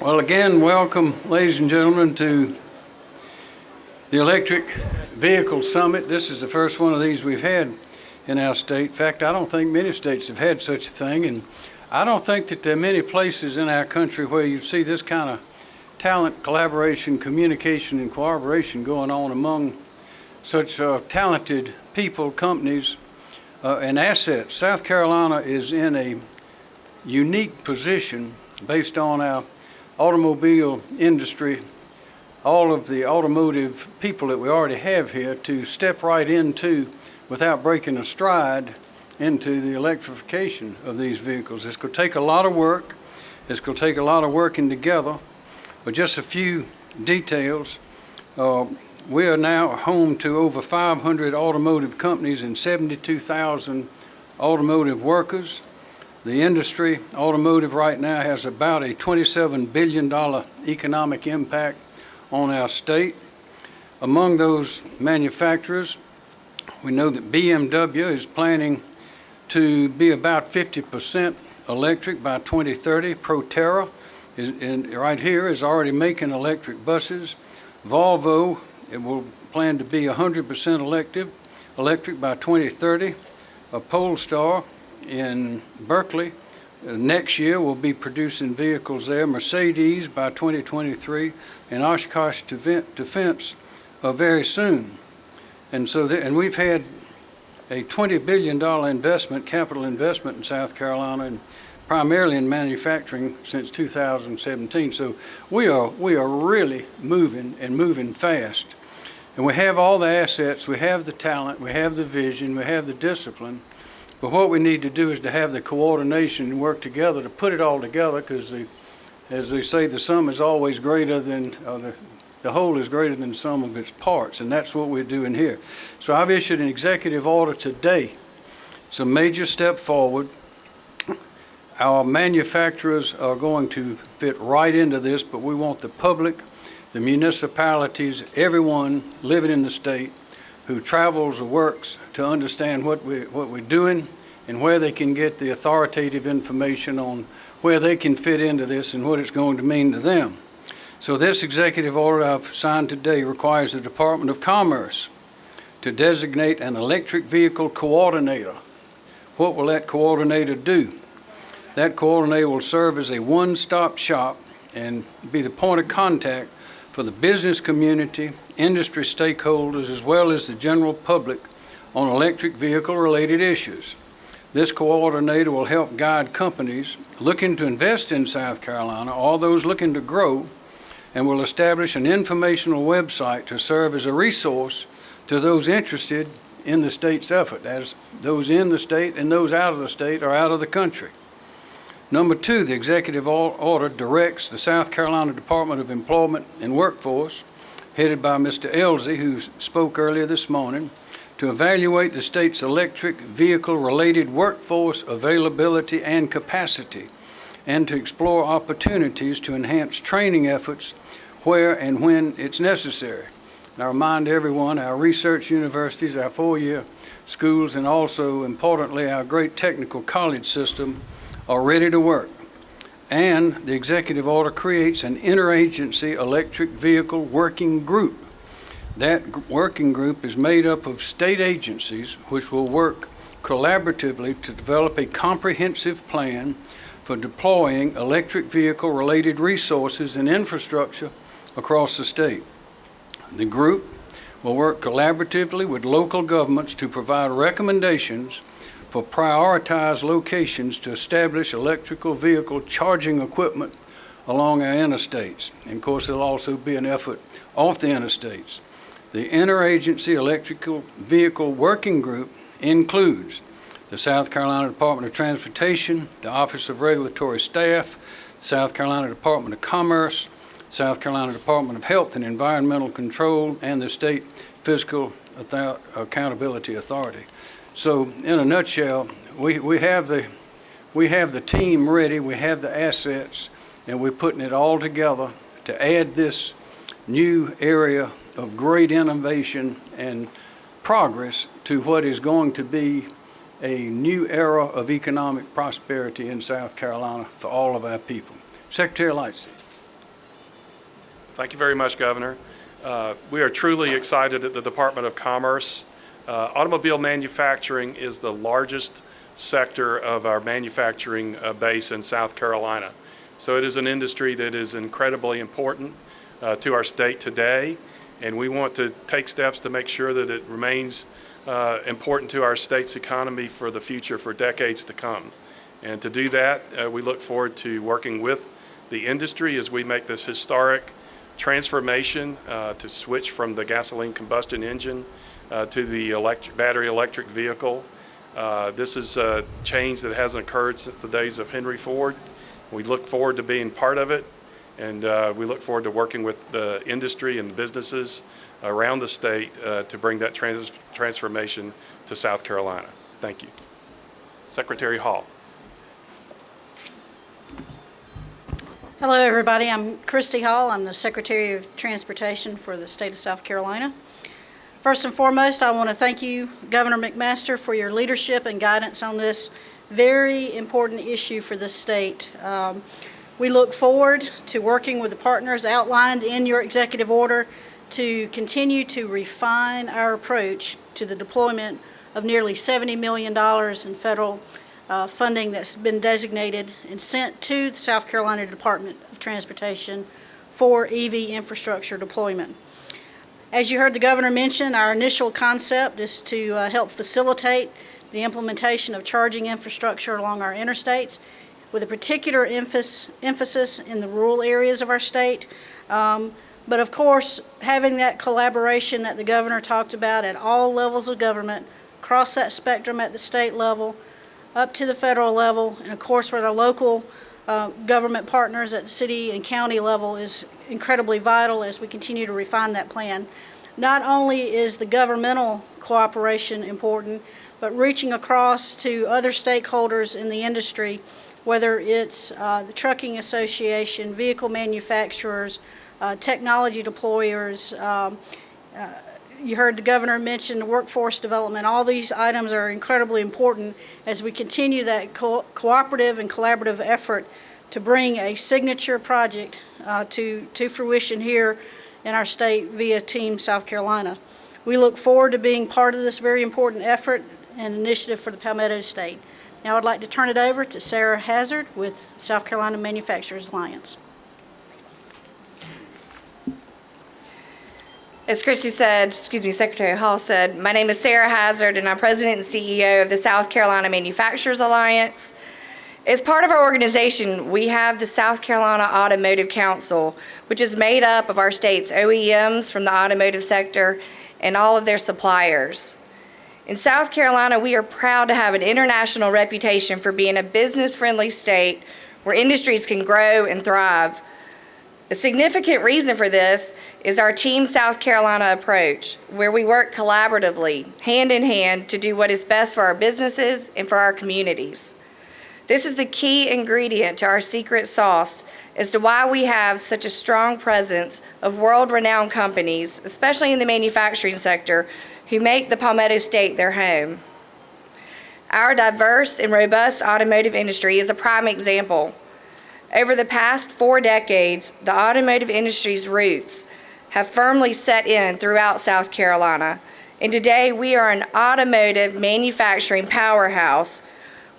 Well, again, welcome, ladies and gentlemen, to the Electric Vehicle Summit. This is the first one of these we've had in our state. In fact, I don't think many states have had such a thing, and I don't think that there are many places in our country where you see this kind of talent, collaboration, communication, and cooperation going on among such uh, talented people, companies, uh, and assets. South Carolina is in a unique position based on our automobile industry, all of the automotive people that we already have here to step right into without breaking a stride into the electrification of these vehicles. It's going to take a lot of work. It's going to take a lot of working together. But just a few details. Uh, we are now home to over 500 automotive companies and 72,000 automotive workers. The industry, automotive right now, has about a $27 billion economic impact on our state. Among those manufacturers, we know that BMW is planning to be about 50% electric by 2030. Proterra, is, in, right here, is already making electric buses. Volvo, it will plan to be 100% electric, electric by 2030. A Polestar, in Berkeley. Uh, next year, we'll be producing vehicles there. Mercedes by 2023, and Oshkosh Defense uh, very soon. And so, and we've had a $20 billion investment, capital investment in South Carolina, and primarily in manufacturing since 2017. So we are we are really moving and moving fast. And we have all the assets, we have the talent, we have the vision, we have the discipline but what we need to do is to have the coordination and work together to put it all together because the, as they say, the sum is always greater than, uh, the, the whole is greater than the sum of its parts. And that's what we're doing here. So I've issued an executive order today. It's a major step forward. Our manufacturers are going to fit right into this, but we want the public, the municipalities, everyone living in the state who travels or works to understand what, we, what we're doing and where they can get the authoritative information on where they can fit into this and what it's going to mean to them. So this executive order I've signed today requires the Department of Commerce to designate an electric vehicle coordinator. What will that coordinator do? That coordinator will serve as a one-stop shop and be the point of contact for the business community, industry stakeholders, as well as the general public on electric vehicle related issues. This coordinator will help guide companies looking to invest in South Carolina, all those looking to grow, and will establish an informational website to serve as a resource to those interested in the state's effort, as those in the state and those out of the state or out of the country. Number two, the executive order directs the South Carolina Department of Employment and Workforce, headed by Mr. Ellzey, who spoke earlier this morning, to evaluate the state's electric vehicle related workforce availability and capacity, and to explore opportunities to enhance training efforts where and when it's necessary. And I remind everyone, our research universities, our four-year schools, and also importantly, our great technical college system are ready to work. And the executive order creates an interagency electric vehicle working group. That working group is made up of state agencies which will work collaboratively to develop a comprehensive plan for deploying electric vehicle related resources and infrastructure across the state. The group will work collaboratively with local governments to provide recommendations for prioritized locations to establish electrical vehicle charging equipment along our interstates. And of course, there'll also be an effort off the interstates. The Interagency Electrical Vehicle Working Group includes the South Carolina Department of Transportation, the Office of Regulatory Staff, South Carolina Department of Commerce, South Carolina Department of Health and Environmental Control, and the State Fiscal Accountability Authority. So in a nutshell, we, we have the we have the team ready, we have the assets, and we're putting it all together to add this new area of great innovation and progress to what is going to be a new era of economic prosperity in South Carolina for all of our people. Secretary Lightsey. Thank you very much, Governor. Uh, We are truly excited at the Department of Commerce. Uh, Automobile manufacturing is the largest sector of our manufacturing uh, base in South Carolina. So it is an industry that is incredibly important uh, to our state today, and we want to take steps to make sure that it remains uh, important to our state's economy for the future, for decades to come. And to do that, uh, we look forward to working with the industry as we make this historic transformation uh, to switch from the gasoline combustion engine to the electric, battery electric vehicle. Uh, this is a change that hasn't occurred since the days of Henry Ford. We look forward to being part of it, and uh, we look forward to working with the industry and businesses around the state uh, to bring that trans transformation to South Carolina. Thank you. Secretary Hall. Hello, everybody. I'm Christy Hall. I'm the Secretary of Transportation for the state of South Carolina. First and foremost, I want to thank you, Governor McMaster, for your leadership and guidance on this very important issue for the state. Um, we look forward to working with the partners outlined in your executive order to continue to refine our approach to the deployment of nearly $70 million in federal uh, funding that's been designated and sent to the South Carolina Department of Transportation for EV infrastructure deployment. As you heard the governor mention, our initial concept is to uh, help facilitate the implementation of charging infrastructure along our interstates with a particular emphasis, in the rural areas of our state. Um, but of course, having that collaboration that the governor talked about at all levels of government, across that spectrum at the state level, up to the federal level, and of course with our local uh, government partners at city and county level is incredibly vital as we continue to refine that plan. Not only is the governmental cooperation important, but reaching across to other stakeholders in the industry, whether it's uh, the Trucking Association, vehicle manufacturers, uh, technology deployers, um, uh, you heard the governor mention the workforce development. All these items are incredibly important as we continue that co cooperative and collaborative effort to bring a signature project uh, to, to fruition here in our state via Team South Carolina. We look forward to being part of this very important effort and initiative for the Palmetto State. Now I'd like to turn it over to Sarah Hazard with South Carolina Manufacturers Alliance. As Christy said, excuse me, Secretary Hall said, my name is Sarah Hazard and I'm President and CEO of the South Carolina Manufacturers Alliance. As part of our organization, we have the South Carolina Automotive Council, which is made up of our state's OEMs from the automotive sector and all of their suppliers. In South Carolina, we are proud to have an international reputation for being a business-friendly state where industries can grow and thrive. A significant reason for this is our Team South Carolina approach, where we work collaboratively, hand in hand, to do what is best for our businesses and for our communities. This is the key ingredient to our secret sauce as to why we have such a strong presence of world-renowned companies, especially in the manufacturing sector, who make the Palmetto State their home. Our diverse and robust automotive industry is a prime example. Over the past four decades, the automotive industry's roots have firmly set in throughout South Carolina. And today we are an automotive manufacturing powerhouse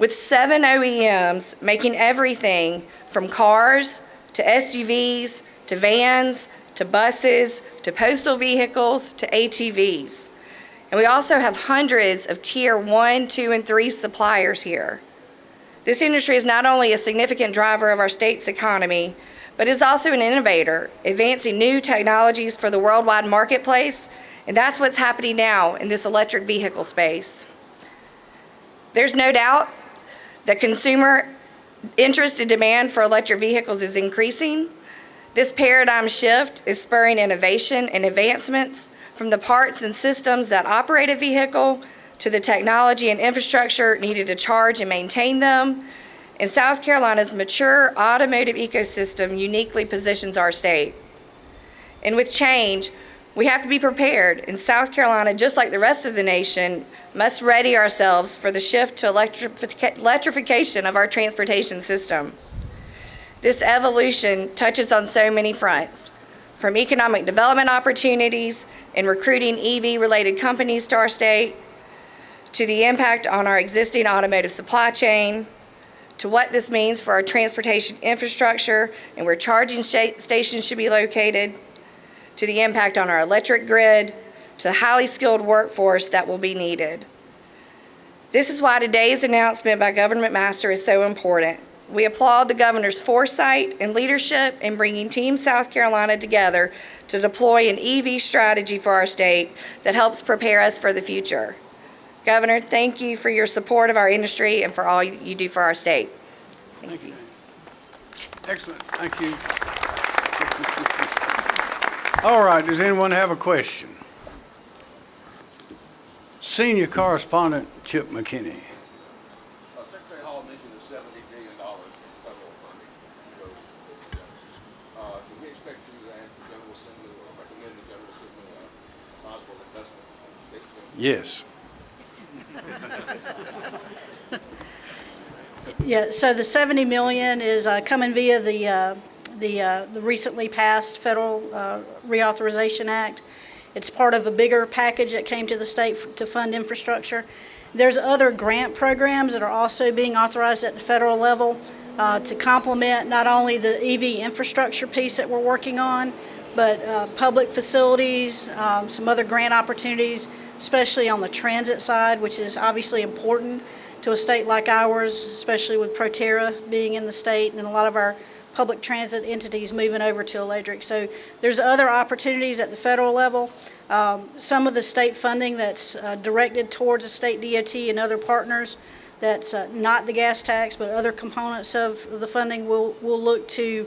with seven OEMs making everything from cars to SUVs to vans to buses to postal vehicles to ATVs. And we also have hundreds of tier one, two, and three suppliers here. This industry is not only a significant driver of our state's economy, but is also an innovator, advancing new technologies for the worldwide marketplace, and that's what's happening now in this electric vehicle space. There's no doubt that consumer interest and demand for electric vehicles is increasing. This paradigm shift is spurring innovation and advancements from the parts and systems that operate a vehicle to the technology and infrastructure needed to charge and maintain them. And South Carolina's mature automotive ecosystem uniquely positions our state. And with change, We have to be prepared, and South Carolina, just like the rest of the nation, must ready ourselves for the shift to electrifica- electrification of our transportation system. This evolution touches on so many fronts, from economic development opportunities and recruiting EV-related companies to our state, to the impact on our existing automotive supply chain, to what this means for our transportation infrastructure and where charging stations should be located, to the impact on our electric grid, to the highly skilled workforce that will be needed. This is why today's announcement by Governor McMaster is so important. We applaud the governor's foresight and leadership in bringing Team South Carolina together to deploy an EV strategy for our state that helps prepare us for the future. Governor, thank you for your support of our industry and for all you do for our state. Thank you. Excellent, thank you. All right, does anyone have a question? Senior Correspondent Chip McKinney. Uh, Secretary Hall mentioned the seventy billion dollars federal funding. So, Uh, do we expect you to ask the General Assembly or recommend the General Assembly a sizable investment on the state's end? Yes. Yeah, so the 70 million is uh, coming via the, uh, the uh, the recently passed Federal uh, Reauthorization Act. It's part of a bigger package that came to the state to fund infrastructure. There's other grant programs that are also being authorized at the federal level uh, to complement not only the EV infrastructure piece that we're working on, but uh, public facilities, um, some other grant opportunities, especially on the transit side, which is obviously important to a state like ours, especially with Proterra being in the state and a lot of our public transit entities moving over to electric. So there's other opportunities at the federal level. Um, Some of the state funding that's uh, directed towards the state DOT and other partners, that's uh, not the gas tax, but other components of the funding, we'll, we'll look to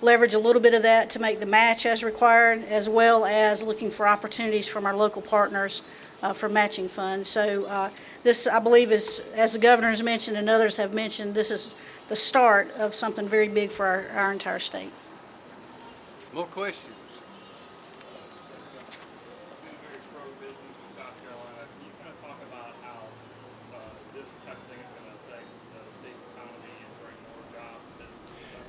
leverage a little bit of that to make the match as required, as well as looking for opportunities from our local partners uh, for matching funds. So uh, this, I believe, is, as the governor has mentioned and others have mentioned, this is the start of something very big for our, our entire state. More questions? been very pro-business in South Carolina. Can you kind of talk about how uh, this type of thing is going to affect the state's economy and bring more jobs and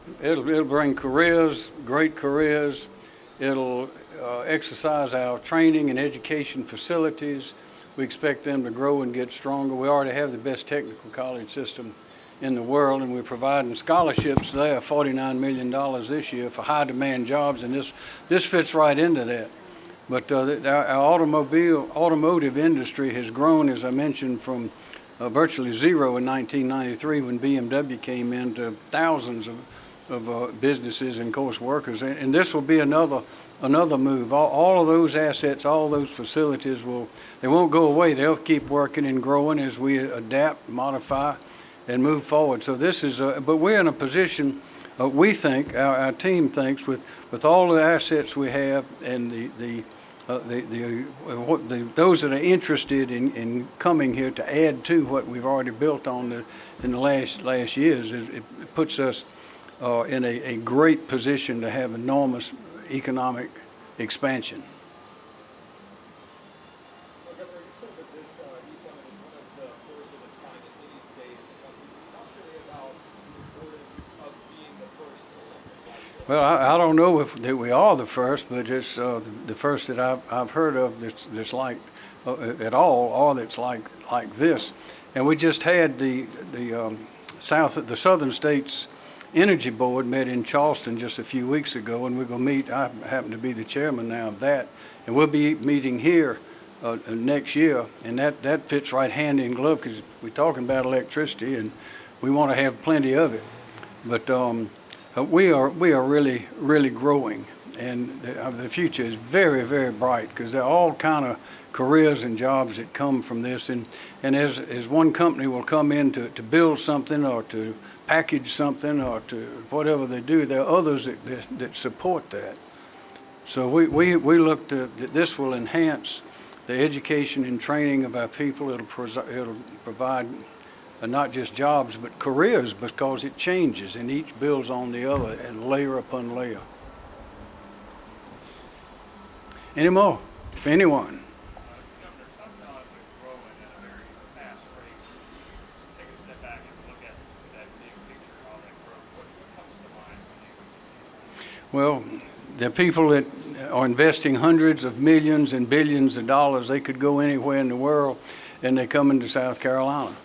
business? It'll, it'll bring careers, great careers. It'll uh, exercise our training and education facilities. We expect them to grow and get stronger. We already have the best technical college system in the world, and we're providing scholarships there, $49 million this year for high-demand jobs, and this, this fits right into that. But uh, the- our our automobile, automotive industry has grown, as I mentioned, from uh, virtually zero in 1993 when BMW came in to thousands of, of uh, businesses and, course, workers. And, and this will be another, another move. All, all of those assets, all those facilities will, they won't go away. They'll keep working and growing as we adapt, modify, and move forward. So this is, a, but we're in a position, uh, we think, our, our team thinks, with, with all the assets we have and the, the, uh, the, the, uh, what the, those that are interested in, in coming here to add to what we've already built on the, in the last, last years, it, it puts us uh, in a, a great position to have enormous economic expansion. Well, I, I don't know if that we are the first, but it's uh, the, the first that I've, I've heard of that's, that's like uh, at all, or that's like like this. And we just had the the um, south, the Southern States Energy Board met in Charleston just a few weeks ago, and we're going to meet. I happen to be the chairman now of that, and we'll be meeting here uh, uh, next year, and that that fits right hand in glove because we're talking about electricity, and we want to have plenty of it. But um, uh, we are we are really really growing, and the, uh, the future is very very bright because there are all kind of careers and jobs that come from this. And and as as one company will come in to, to build something or to package something or to whatever they do, there are others that that, that support that. So we, we, we look to, that this will enhance the education and training of our people. It'll, it'll provide uh, not just jobs, but careers because it changes and each builds on the other and layer upon layer. anymore, if anyone. Governor, South Carolina's been growing at a very fast rate. Take a step back and look at that big picture, all that growth. What, what comes to mind when you see that? Well, the people that are investing hundreds of millions and billions of dollars, they could go anywhere in the world, and they come into South Carolina.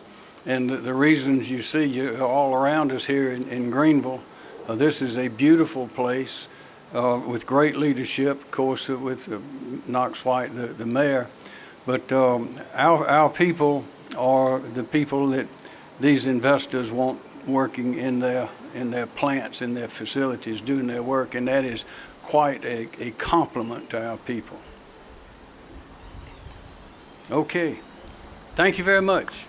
And the, reasons you see all around us here in, in Greenville, uh, this is a beautiful place uh, with great leadership, of course, uh, with uh, Knox White, the, the mayor. But um, our, our people are the people that these investors want working in their, in their plants, in their facilities, doing their work, and that is quite a, a compliment to our people. Okay. Thank you very much.